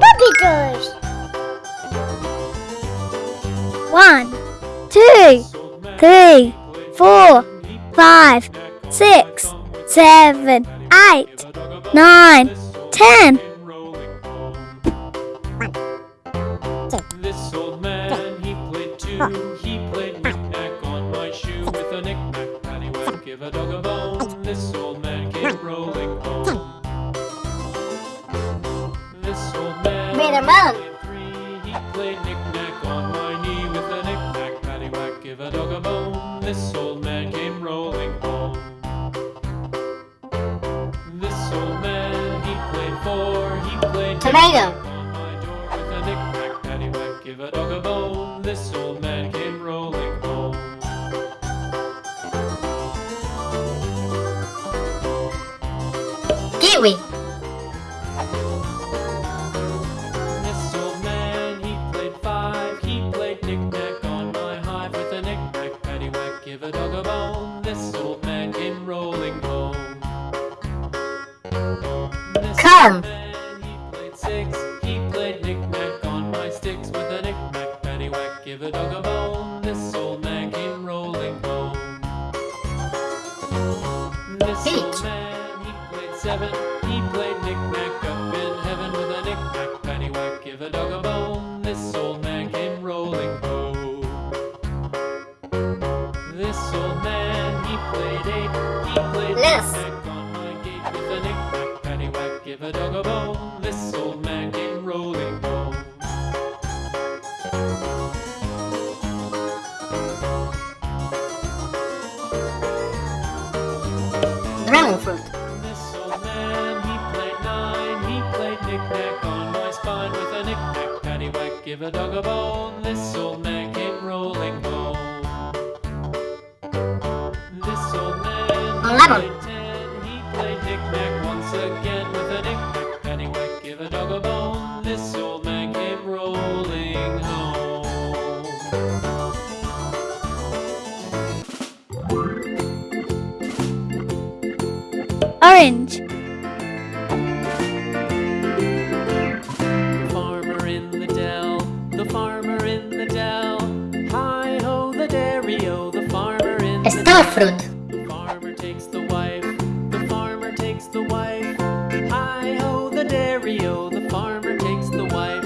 Puppy toys. One, two, three, four, five, six, seven, eight, nine, ten. This old man, he played two. This old man came rolling home. This old man, he played four. He played Tomato. on my door with a knick-knack, paddywhack, give a dog a bone. This old man came rolling home. Kiwi. A dog give a dog a bone. This old man came rolling home. This old man, played ten. He played knick-knack once again with a knick-knack, paddywhack, give a dog a bone. This old man came rolling home. Orange. Fruit. Farmer takes the wife, the farmer takes the wife. Hi ho, the dairy-o, the farmer takes the wife.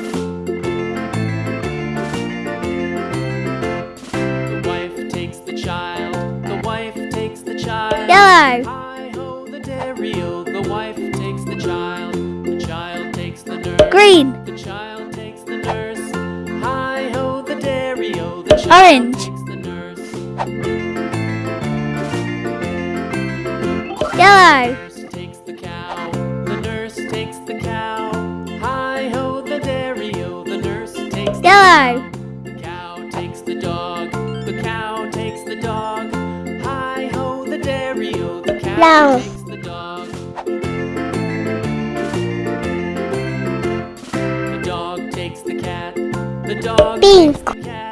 The wife takes the child, the wife takes the child. Yellow. Hi ho, the dairy-o, the wife takes the child, the child takes the nurse. Green. The child takes the nurse. Hi ho, the dairy-o, the child Orange. The cow. The nurse takes the cow. Hi ho, the dairy-o, the nurse takes the cow. The cow takes the dog. The cow takes the dog. Hi ho, the dairy-o, the cow Yellow. takes the dog. The dog takes the cat. The dog Pink. takes the cat.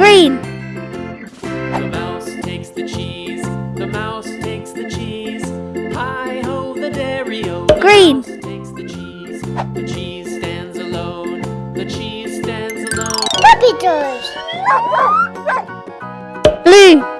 Green. The mouse takes the cheese. The mouse takes the cheese. Hi ho, the dairy-o. The Green. mouse takes the cheese. The cheese stands alone. The cheese stands alone. Puppy toys. Blue.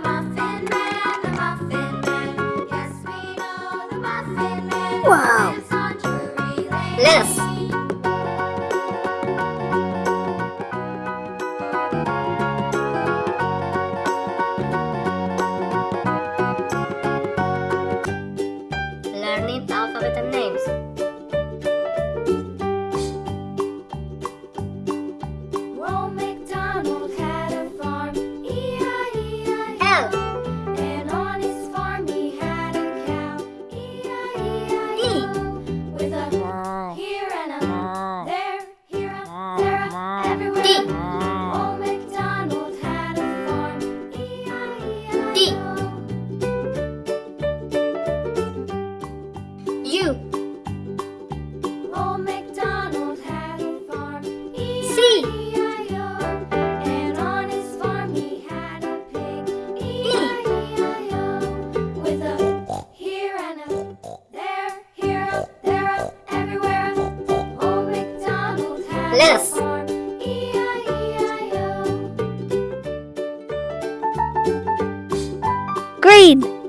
green.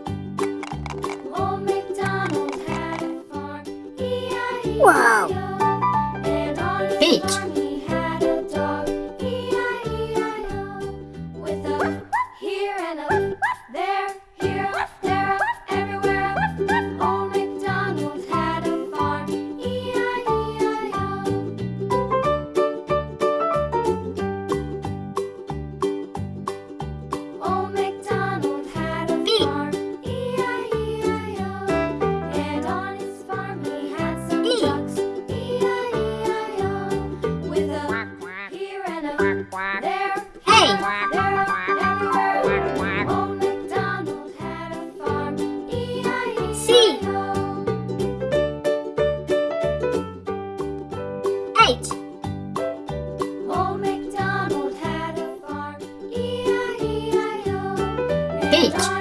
great!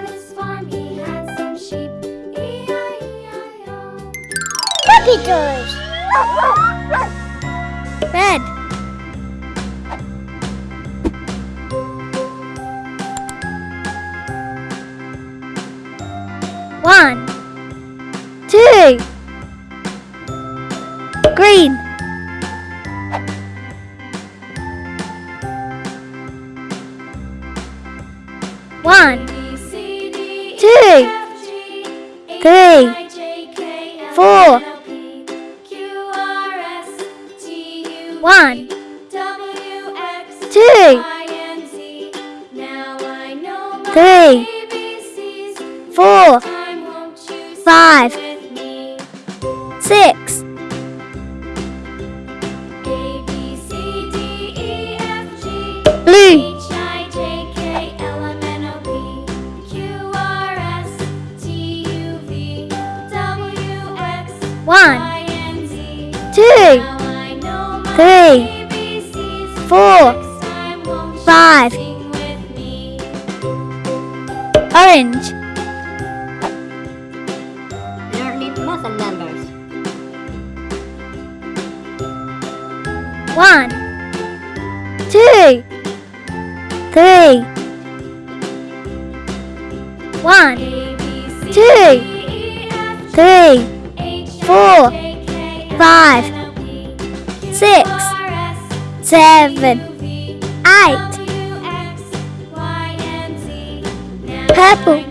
Puppy doors! Bed! One, two, green. three, four, one, two, three, four, five, six, One, two, three. One, two, three, four, five, six, seven, eight. Purple.